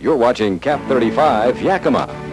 You're watching Cap 35 Yakima.